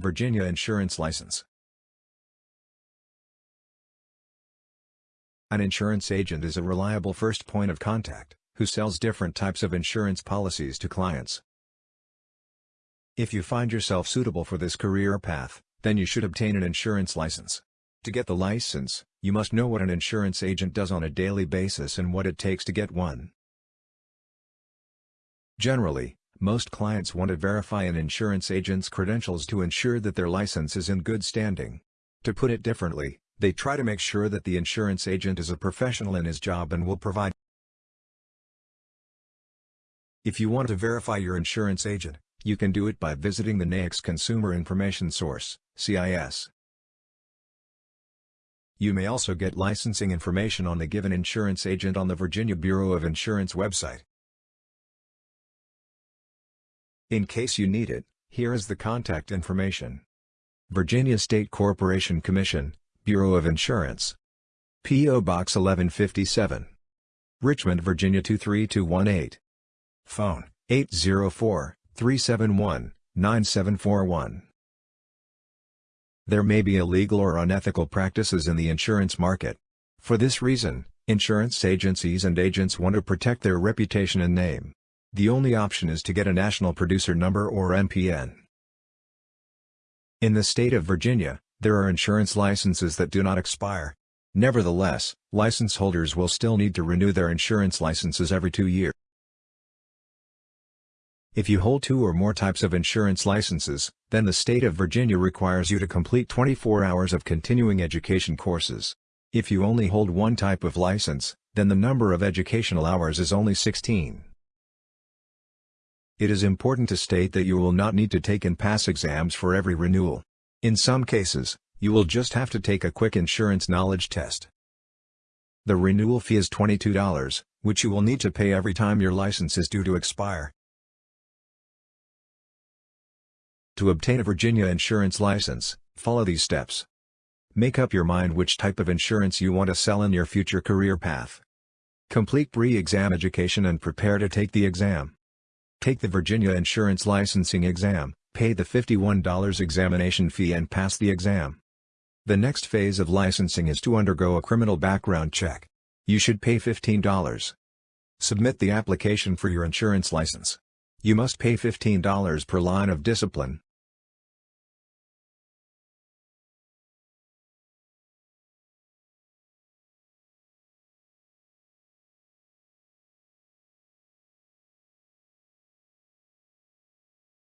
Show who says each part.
Speaker 1: Virginia Insurance License An insurance agent is a reliable first point of contact, who sells different types of insurance policies to clients. If you find yourself suitable for this career path, then you should obtain an insurance license. To get the license, you must know what an insurance agent does on a daily basis and what it takes to get one. Generally, most clients want to verify an insurance agent's credentials to ensure that their license is in good standing. To put it differently, they try to make sure that the insurance agent is a professional in his job and will provide. If you want to verify your insurance agent, you can do it by visiting the NAICS Consumer Information Source, CIS. You may also get licensing information on the given insurance agent on the Virginia Bureau of Insurance website. In case you need it, here is the contact information. Virginia State Corporation Commission, Bureau of Insurance. P.O. Box 1157. Richmond, Virginia 23218. Phone, 804-371-9741. There may be illegal or unethical practices in the insurance market. For this reason, insurance agencies and agents want to protect their reputation and name. The only option is to get a National Producer Number or NPN. In the state of Virginia, there are insurance licenses that do not expire. Nevertheless, license holders will still need to renew their insurance licenses every two years. If you hold two or more types of insurance licenses, then the state of Virginia requires you to complete 24 hours of continuing education courses. If you only hold one type of license, then the number of educational hours is only 16. It is important to state that you will not need to take and pass exams for every renewal. In some cases, you will just have to take a quick insurance knowledge test. The renewal fee is $22, which you will need to pay every time your license is due to expire. To obtain a Virginia insurance license, follow these steps. Make up your mind which type of insurance you want to sell in your future career path. Complete pre-exam education and prepare to take the exam. Take the Virginia Insurance Licensing Exam, Pay the $51 examination fee and pass the exam. The next phase of licensing is to undergo a criminal background check. You should pay $15. Submit the application for your insurance license. You must pay $15 per line of discipline,